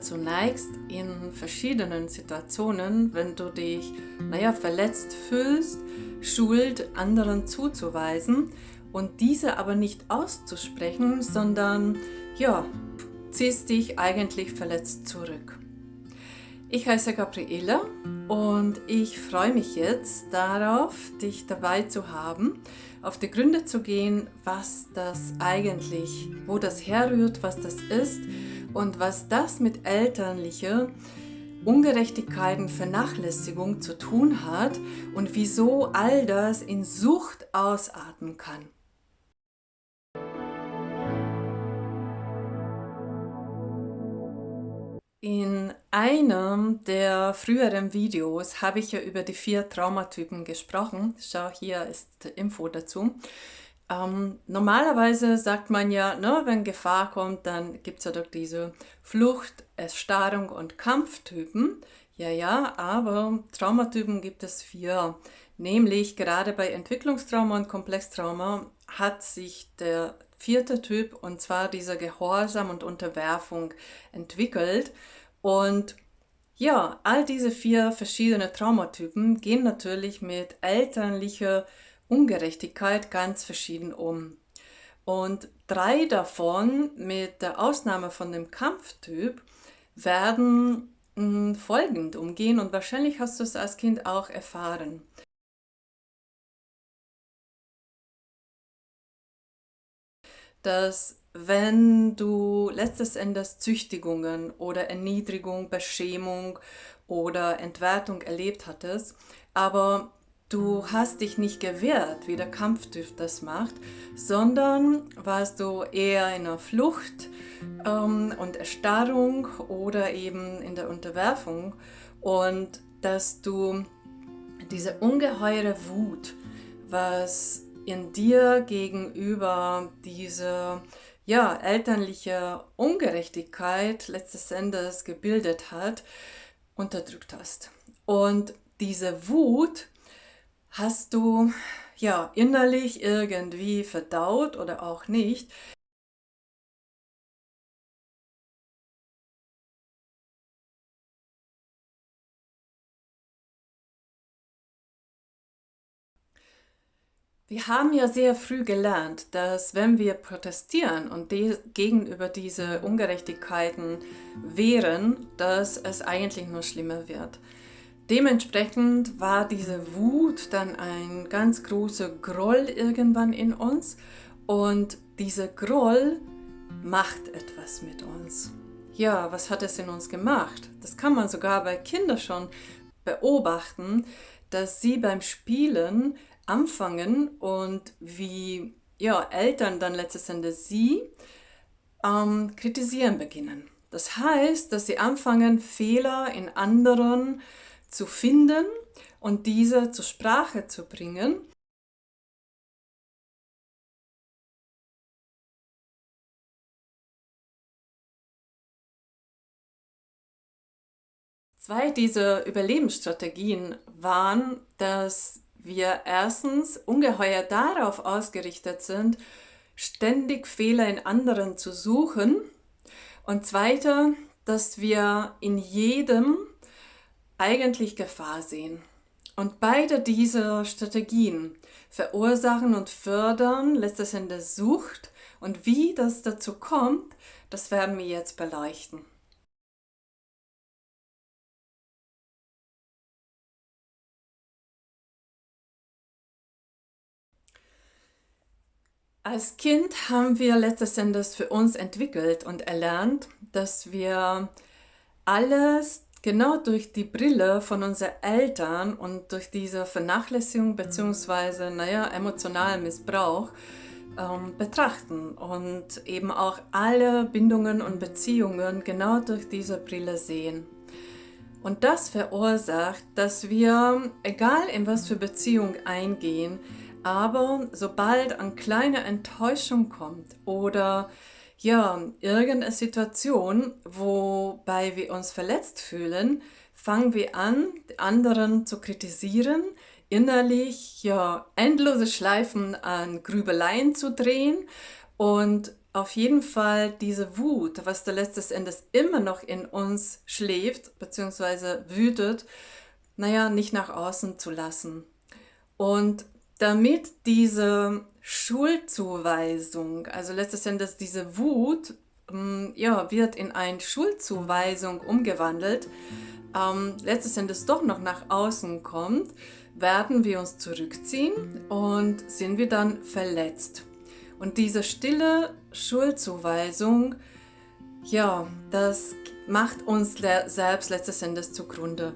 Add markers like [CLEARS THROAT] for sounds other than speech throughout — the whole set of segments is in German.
zunächst in verschiedenen Situationen, wenn du dich, naja, verletzt fühlst, Schuld anderen zuzuweisen und diese aber nicht auszusprechen, sondern, ja, ziehst dich eigentlich verletzt zurück. Ich heiße Gabriele und ich freue mich jetzt darauf, dich dabei zu haben, auf die Gründe zu gehen, was das eigentlich, wo das herrührt, was das ist und was das mit elterlicher Ungerechtigkeiten, Vernachlässigung zu tun hat und wieso all das in Sucht ausatmen kann. In einem der früheren Videos habe ich ja über die vier Traumatypen gesprochen. Schau, hier ist Info dazu. Ähm, normalerweise sagt man ja, ne, wenn Gefahr kommt, dann gibt es ja doch diese Flucht, Erstarrung und Kampftypen. Ja, ja, aber Traumatypen gibt es vier. Nämlich gerade bei Entwicklungstrauma und Komplextrauma hat sich der vierte Typ, und zwar dieser Gehorsam und Unterwerfung, entwickelt. Und ja, all diese vier verschiedene Traumatypen gehen natürlich mit elterlicher Ungerechtigkeit ganz verschieden um. Und drei davon, mit der Ausnahme von dem Kampftyp, werden hm, folgend umgehen und wahrscheinlich hast du es als Kind auch erfahren. Dass wenn du letztes Endes Züchtigungen oder Erniedrigung, Beschämung oder Entwertung erlebt hattest, aber Du hast dich nicht gewehrt, wie der Kampftyp das macht, sondern warst du eher in der Flucht ähm, und Erstarrung oder eben in der Unterwerfung und dass du diese ungeheure Wut, was in dir gegenüber diese ja, elterliche Ungerechtigkeit letztes Endes gebildet hat, unterdrückt hast. Und diese Wut Hast du ja innerlich irgendwie verdaut oder auch nicht? Wir haben ja sehr früh gelernt, dass wenn wir protestieren und die, gegenüber diese Ungerechtigkeiten wehren, dass es eigentlich nur schlimmer wird. Dementsprechend war diese Wut dann ein ganz großer Groll irgendwann in uns und dieser Groll macht etwas mit uns. Ja, was hat es in uns gemacht? Das kann man sogar bei Kindern schon beobachten, dass sie beim Spielen anfangen und wie ja, Eltern dann letztes Endes sie ähm, kritisieren beginnen. Das heißt, dass sie anfangen, Fehler in anderen zu finden und diese zur Sprache zu bringen. Zwei dieser Überlebensstrategien waren, dass wir erstens ungeheuer darauf ausgerichtet sind, ständig Fehler in anderen zu suchen und zweiter, dass wir in jedem eigentlich Gefahr sehen. Und beide diese Strategien verursachen und fördern letztes Endes Sucht und wie das dazu kommt, das werden wir jetzt beleuchten. Als Kind haben wir letztes Endes für uns entwickelt und erlernt, dass wir alles genau durch die Brille von unseren Eltern und durch diese Vernachlässigung bzw. Naja, emotionalen Missbrauch ähm, betrachten und eben auch alle Bindungen und Beziehungen genau durch diese Brille sehen. Und das verursacht, dass wir, egal in was für Beziehung eingehen, aber sobald eine kleine Enttäuschung kommt oder ja, irgendeine Situation, wobei wir uns verletzt fühlen, fangen wir an, anderen zu kritisieren, innerlich ja endlose Schleifen an Grübeleien zu drehen und auf jeden Fall diese Wut, was da letztes Endes immer noch in uns schläft, beziehungsweise wütet, naja, nicht nach außen zu lassen. Und damit diese Schuldzuweisung, also letztes Endes diese Wut, ähm, ja, wird in eine Schuldzuweisung umgewandelt, ähm, letztes doch noch nach außen kommt, werden wir uns zurückziehen und sind wir dann verletzt. Und diese stille Schuldzuweisung, ja, das macht uns selbst letztes Endes zugrunde.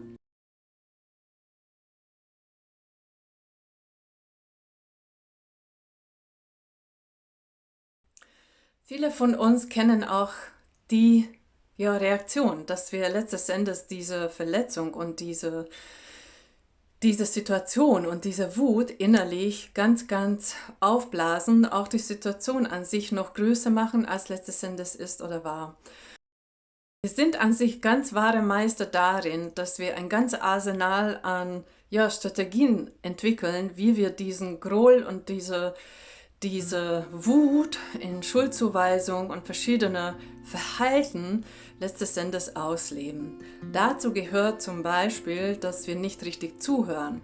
Viele von uns kennen auch die ja, Reaktion, dass wir letztes Endes diese Verletzung und diese, diese Situation und diese Wut innerlich ganz, ganz aufblasen, auch die Situation an sich noch größer machen, als letztes Endes ist oder war. Wir sind an sich ganz wahre Meister darin, dass wir ein ganzes Arsenal an ja, Strategien entwickeln, wie wir diesen Groll und diese diese Wut in Schuldzuweisung und verschiedene Verhalten letztes Endes ausleben. Dazu gehört zum Beispiel, dass wir nicht richtig zuhören,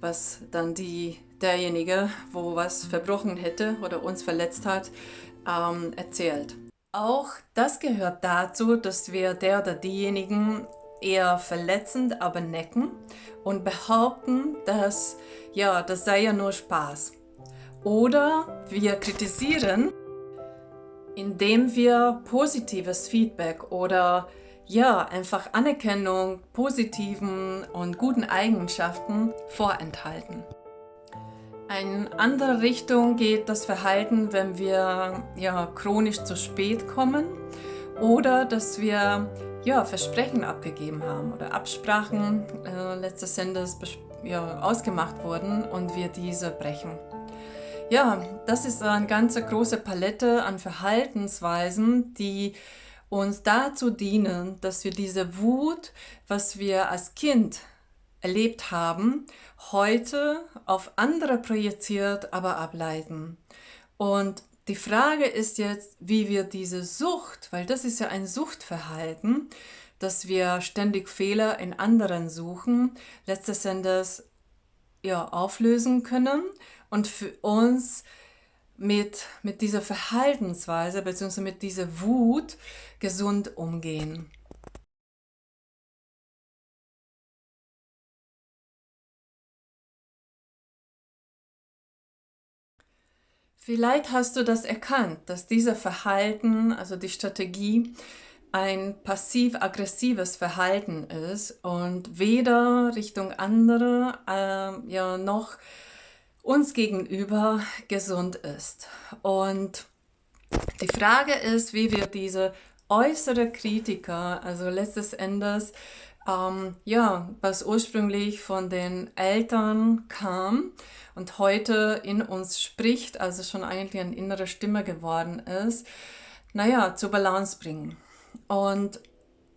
was dann die, derjenige, wo was verbrochen hätte oder uns verletzt hat, ähm, erzählt. Auch das gehört dazu, dass wir der oder diejenigen eher verletzend, aber necken und behaupten, dass ja, das sei ja nur Spaß. Oder wir kritisieren, indem wir positives Feedback oder ja, einfach Anerkennung positiven und guten Eigenschaften vorenthalten. Eine andere Richtung geht das Verhalten, wenn wir ja, chronisch zu spät kommen oder dass wir ja, Versprechen abgegeben haben oder Absprachen äh, letztes Endes ja, ausgemacht wurden und wir diese brechen. Ja, das ist eine ganz große Palette an Verhaltensweisen, die uns dazu dienen, dass wir diese Wut, was wir als Kind erlebt haben, heute auf andere projiziert, aber ableiten. Und die Frage ist jetzt, wie wir diese Sucht, weil das ist ja ein Suchtverhalten, dass wir ständig Fehler in anderen suchen, letztes Endes ja, auflösen können und für uns mit, mit dieser Verhaltensweise bzw. mit dieser Wut gesund umgehen. Vielleicht hast du das erkannt, dass dieser Verhalten, also die Strategie, ein passiv-aggressives Verhalten ist und weder Richtung andere äh, ja, noch uns gegenüber gesund ist. Und die Frage ist, wie wir diese äußere Kritiker, also letztes Endes, ähm, ja, was ursprünglich von den Eltern kam und heute in uns spricht, also schon eigentlich eine innere Stimme geworden ist, naja, zur Balance bringen. Und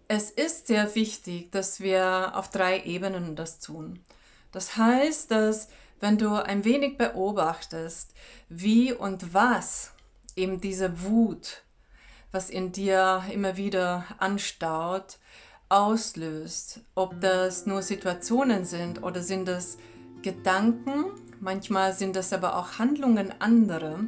es ist sehr wichtig, dass wir auf drei Ebenen das tun. Das heißt, dass wenn du ein wenig beobachtest, wie und was eben diese Wut, was in dir immer wieder anstaut, auslöst. Ob das nur Situationen sind oder sind das Gedanken, manchmal sind das aber auch Handlungen anderer,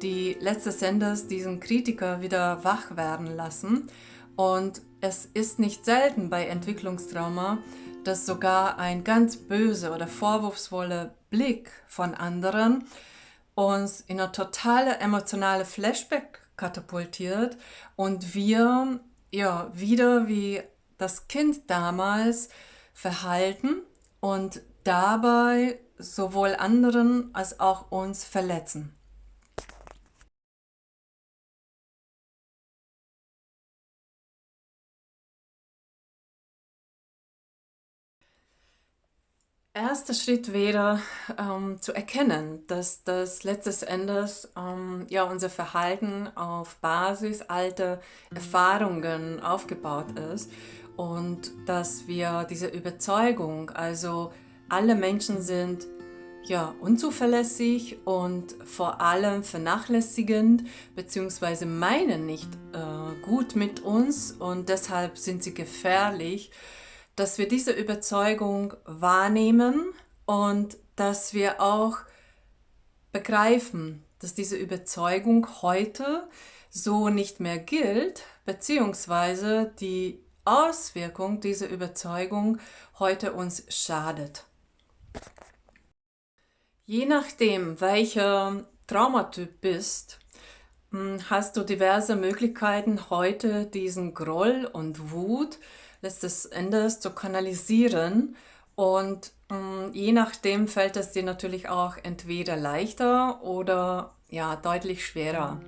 die letztes Endes diesen Kritiker wieder wach werden lassen. Und es ist nicht selten bei Entwicklungstrauma, dass sogar ein ganz böse oder vorwurfsvoller Blick von anderen uns in eine totale emotionale Flashback katapultiert und wir ja wieder wie das Kind damals verhalten und dabei sowohl anderen als auch uns verletzen. Erster Schritt wäre ähm, zu erkennen, dass das letztes Endes ähm, ja, unser Verhalten auf Basis alter Erfahrungen aufgebaut ist und dass wir diese Überzeugung, also alle Menschen sind ja, unzuverlässig und vor allem vernachlässigend bzw. meinen nicht äh, gut mit uns und deshalb sind sie gefährlich, dass wir diese Überzeugung wahrnehmen und dass wir auch begreifen, dass diese Überzeugung heute so nicht mehr gilt, beziehungsweise die Auswirkung dieser Überzeugung heute uns schadet. Je nachdem, welcher Traumatyp bist, hm, hast du diverse Möglichkeiten, heute diesen Groll und Wut letztes Endes zu kanalisieren. Und mh, hm, je nachdem fällt es dir natürlich auch entweder leichter oder ja, deutlich schwerer.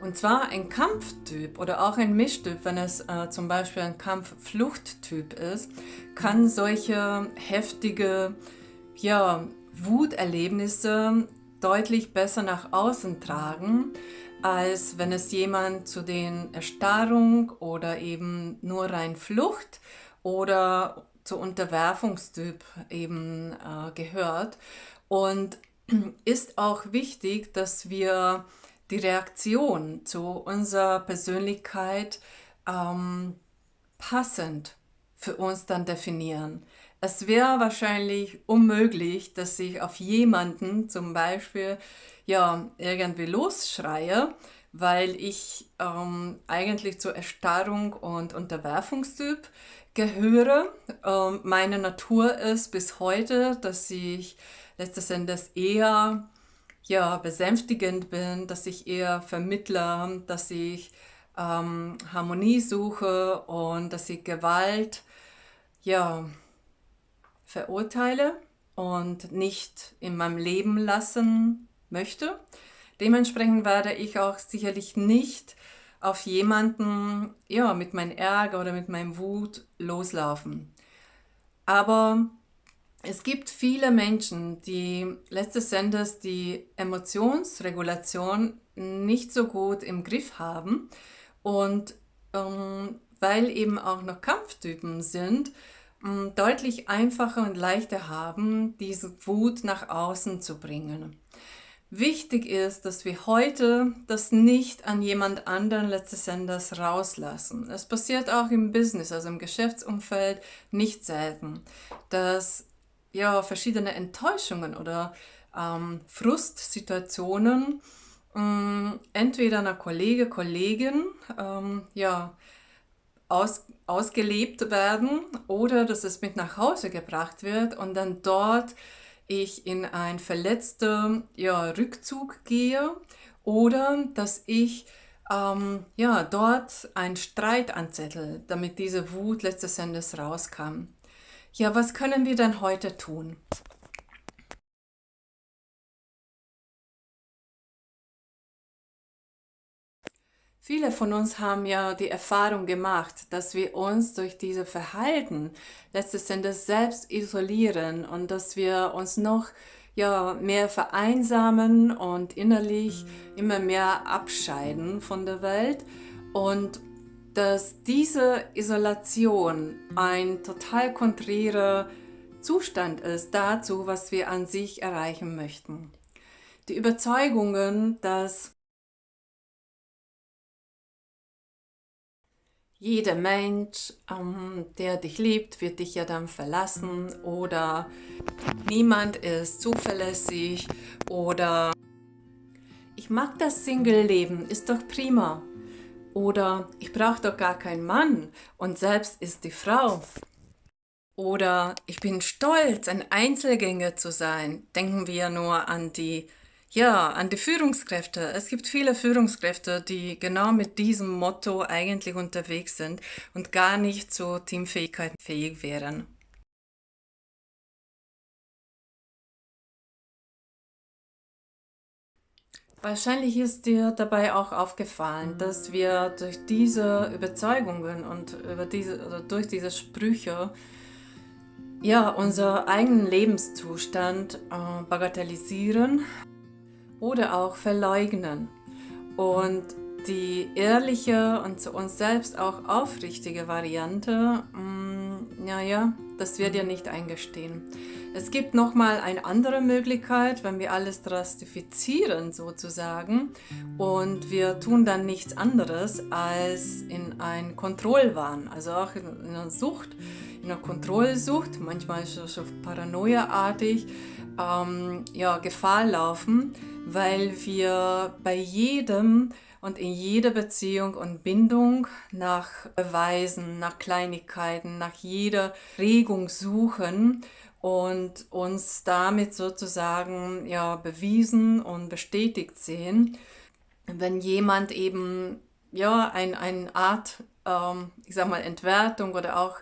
Und zwar ein Kampftyp oder auch ein Mischtyp, wenn es äh, zum Beispiel ein Kampffluchttyp ist, kann solche heftige ja, Wuterlebnisse deutlich besser nach außen tragen, als wenn es jemand zu den Erstarrung oder eben nur rein Flucht oder zu Unterwerfungstyp eben äh, gehört. Und [CLEARS THROAT] ist auch wichtig, dass wir die Reaktion zu unserer Persönlichkeit ähm, passend für uns dann definieren. Es wäre wahrscheinlich unmöglich, dass ich auf jemanden zum Beispiel ja, irgendwie losschreie, weil ich ähm, eigentlich zur Erstarrung und Unterwerfungstyp gehöre. Ähm, meine Natur ist bis heute, dass ich letztes Endes eher ja, besänftigend bin, dass ich eher vermittler, dass ich ähm, Harmonie suche und dass ich Gewalt ja, verurteile und nicht in meinem Leben lassen möchte. Dementsprechend werde ich auch sicherlich nicht auf jemanden ja, mit meinem Ärger oder mit meinem Wut loslaufen. Aber es gibt viele Menschen, die letztes Endes die Emotionsregulation nicht so gut im Griff haben und ähm, weil eben auch noch Kampftypen sind, deutlich einfacher und leichter haben, diese Wut nach außen zu bringen. Wichtig ist, dass wir heute das nicht an jemand anderen letztes Endes rauslassen. Es passiert auch im Business, also im Geschäftsumfeld, nicht selten, dass ja, verschiedene Enttäuschungen oder ähm, Frustsituationen ähm, entweder einer Kollege, Kollegin ähm, ja, aus, ausgelebt werden oder dass es mit nach Hause gebracht wird und dann dort ich in ein verletzter ja, Rückzug gehe oder dass ich ähm, ja, dort einen Streit anzettel, damit diese Wut letztes Endes rauskam. Ja, was können wir denn heute tun? Viele von uns haben ja die Erfahrung gemacht, dass wir uns durch diese Verhalten letztes Endes selbst isolieren und dass wir uns noch ja, mehr vereinsamen und innerlich immer mehr abscheiden von der Welt und dass diese Isolation ein total konträrer Zustand ist dazu, was wir an sich erreichen möchten. Die Überzeugungen, dass Jeder Mensch, ähm, der dich liebt, wird dich ja dann verlassen oder niemand ist zuverlässig oder ich mag das Single-Leben, ist doch prima. Oder ich brauche doch gar keinen Mann und selbst ist die Frau. Oder ich bin stolz, ein Einzelgänger zu sein. Denken wir nur an die ja, an die Führungskräfte. Es gibt viele Führungskräfte, die genau mit diesem Motto eigentlich unterwegs sind und gar nicht zu Teamfähigkeit fähig wären. Wahrscheinlich ist dir dabei auch aufgefallen, dass wir durch diese Überzeugungen und über diese, durch diese Sprüche ja, unser eigenen Lebenszustand äh, bagatellisieren oder auch verleugnen. Und die ehrliche und zu uns selbst auch aufrichtige Variante, mh, mm, naja, das wird dir nicht eingestehen. Es gibt nochmal eine andere Möglichkeit, wenn wir alles drastifizieren sozusagen und wir tun dann nichts anderes als in ein Kontrollwahn, also auch in einer Sucht, in einer Kontrollsucht, manchmal ist es so paranoiaartig, ähm, ja, Gefahr laufen, weil wir bei jedem und in jeder Beziehung und Bindung nach Beweisen, nach Kleinigkeiten, nach jeder Regung suchen und uns damit sozusagen ja bewiesen und bestätigt sehen, wenn jemand eben ja ein, eine Art, ähm, ich sag mal, Entwertung oder auch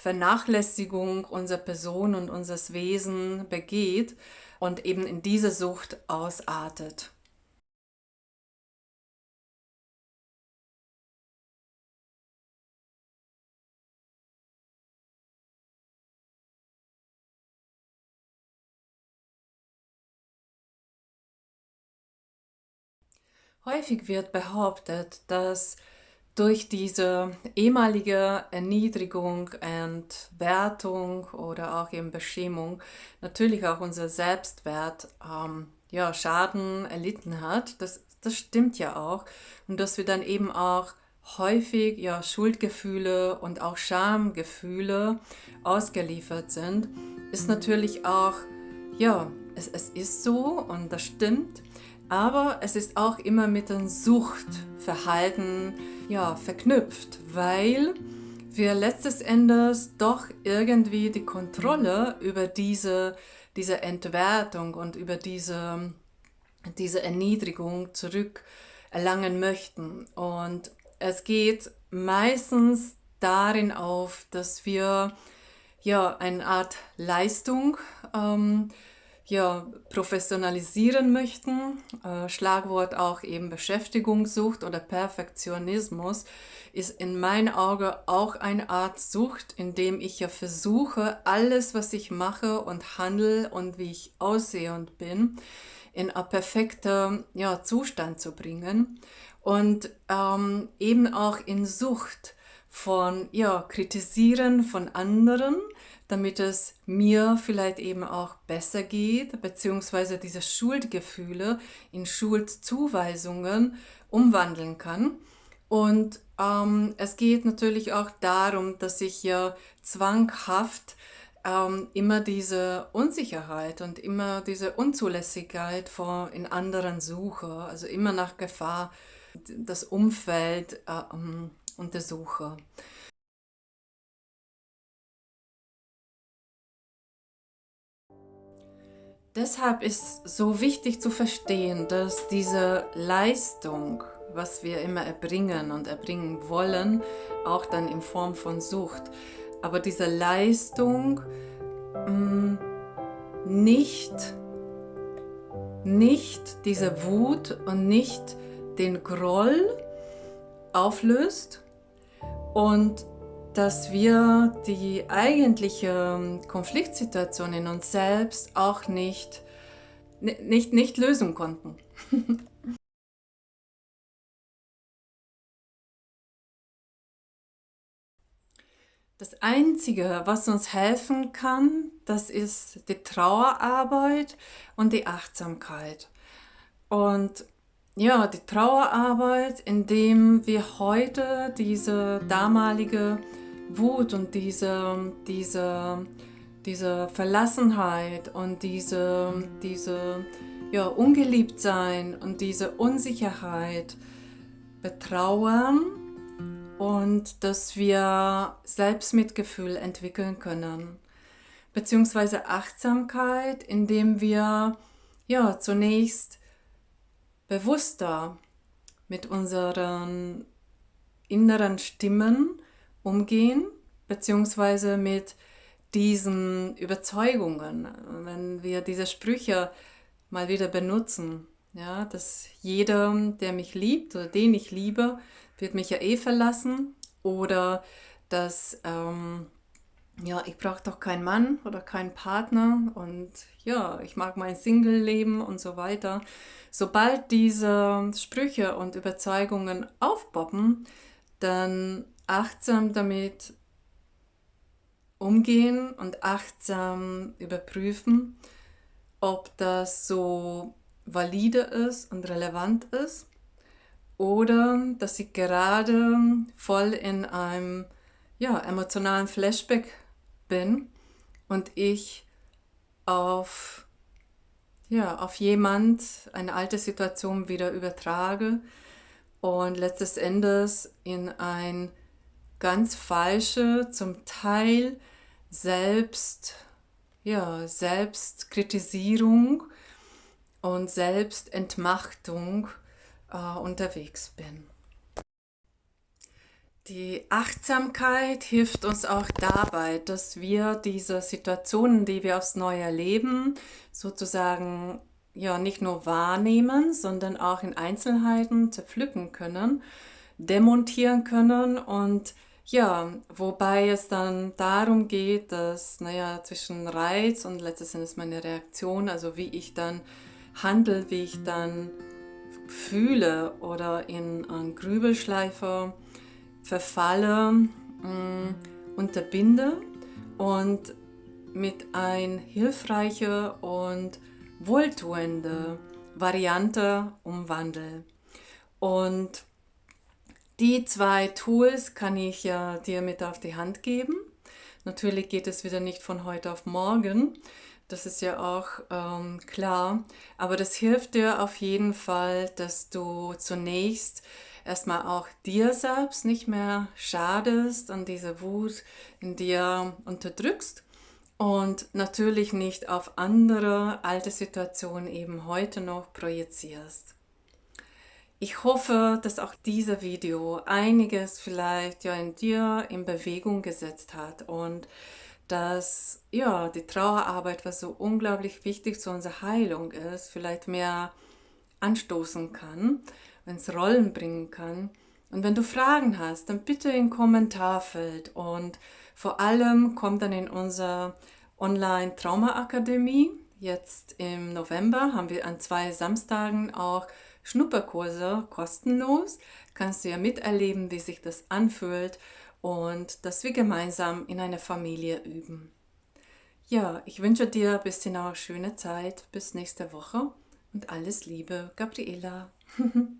Vernachlässigung unserer Person und unseres Wesen begeht und eben in diese Sucht ausartet. Häufig wird behauptet, dass durch diese ehemalige Erniedrigung, Entwertung oder auch eben Beschämung natürlich auch unser Selbstwert ähm, ja, Schaden erlitten hat. Das, das stimmt ja auch. Und dass wir dann eben auch häufig ja, Schuldgefühle und auch Schamgefühle ausgeliefert sind, ist natürlich auch, ja, es, es ist so und das stimmt. Aber es ist auch immer mit dem Suchtverhalten ja, verknüpft, weil wir letztes Endes doch irgendwie die Kontrolle über diese, diese Entwertung und über diese, diese Erniedrigung zurückerlangen möchten. Und es geht meistens darin auf, dass wir ja eine Art Leistung ähm, ja, professionalisieren möchten. Äh, Schlagwort auch eben Beschäftigungssucht oder Perfektionismus ist in meinen Augen auch eine Art Sucht, in dem ich ja versuche, alles, was ich mache und handle und wie ich aussehe und bin, in einen perfekten ja, Zustand zu bringen und ähm, eben auch in Sucht von ja, Kritisieren von anderen, damit es mir vielleicht eben auch besser geht, beziehungsweise diese Schuldgefühle in Schuldzuweisungen umwandeln kann. Und ähm, es geht natürlich auch darum, dass ich ja zwanghaft ähm, immer diese Unsicherheit und immer diese Unzulässigkeit vor in anderen suche, also immer nach Gefahr das Umfeld äh, untersuche. Deshalb ist so wichtig zu verstehen, dass diese Leistung, was wir immer erbringen und erbringen wollen, auch dann in Form von Sucht, aber diese Leistung mh, mm, nicht, nicht diese Wut und nicht den Groll auflöst und dass wir die eigentliche Konfliktsituation in uns selbst auch nicht, nicht, nicht lösen konnten. [LAUGHS] Das Einzige, was uns helfen kann, das ist die Trauerarbeit und die Achtsamkeit. Und ja, die Trauerarbeit, indem wir heute diese damalige Wut und diese, diese, diese Verlassenheit und diese, diese ja, Ungeliebtsein und diese Unsicherheit betrauern und dass wir Selbstmitgefühl entwickeln können. Beziehungsweise Achtsamkeit, indem wir ja, zunächst bewusster mit unseren inneren Stimmen umgehen, beziehungsweise mit diesen Überzeugungen, wenn wir diese Sprüche mal wieder benutzen, ja, dass jeder, der mich liebt oder den ich liebe, wird mich ja eh verlassen oder dass ähm, ja, ich brauche doch keinen Mann oder keinen Partner und ja, ich mag mein Single-Leben und so weiter. Sobald diese Sprüche und Überzeugungen aufpoppen, dann achtsam damit umgehen und achtsam überprüfen, ob das so valide ist und relevant ist oder dass ich gerade voll in einem ja, emotionalen Flashback bin und ich auf, ja, auf jemand eine alte Situation wieder übertrage und letztes Endes in ein ganz falsche, zum Teil selbst, ja, Selbstkritisierung und Selbstentmachtung äh, unterwegs bin. Die Achtsamkeit hilft uns auch dabei, dass wir diese Situationen, die wir aufs Neue erleben, sozusagen ja nicht nur wahrnehmen, sondern auch in Einzelheiten zerpflücken können, demontieren können. Und ja, wobei es dann darum geht, dass, naja, zwischen Reiz und letztes Endes meine Reaktion, also wie ich dann handle, wie ich dann fühle oder in einen Grübelschleifer verfalle, mm, unterbinde und mit ein hilfreiche und wohltuende Variante umwandle. Und die zwei Tools kann ich ja dir mit auf die Hand geben. Natürlich geht es wieder nicht von heute auf morgen, das ist ja auch ähm, klar, aber das hilft dir auf jeden Fall, dass du zunächst erstmal auch dir selbst nicht mehr schadest und diese Wut in dir unterdrückst und natürlich nicht auf andere alte Situationen eben heute noch projizierst. Ich hoffe, dass auch dieses Video einiges vielleicht ja in dir in Bewegung gesetzt hat und dass ja die Trauerarbeit, was so unglaublich wichtig zu unserer Heilung ist, vielleicht mehr anstoßen kann ins Rollen bringen kann. Und wenn du Fragen hast, dann bitte im Kommentarfeld und vor allem kommt dann in unsere Online-Trauma-Akademie. Jetzt im November haben wir an zwei Samstagen auch Schnupperkurse kostenlos. Kannst du ja miterleben, wie sich das anfühlt und dass wir gemeinsam in einer Familie üben. Ja, ich wünsche dir bis hinaus schöne Zeit. Bis nächste Woche und alles Liebe, Gabriela. [LAUGHS]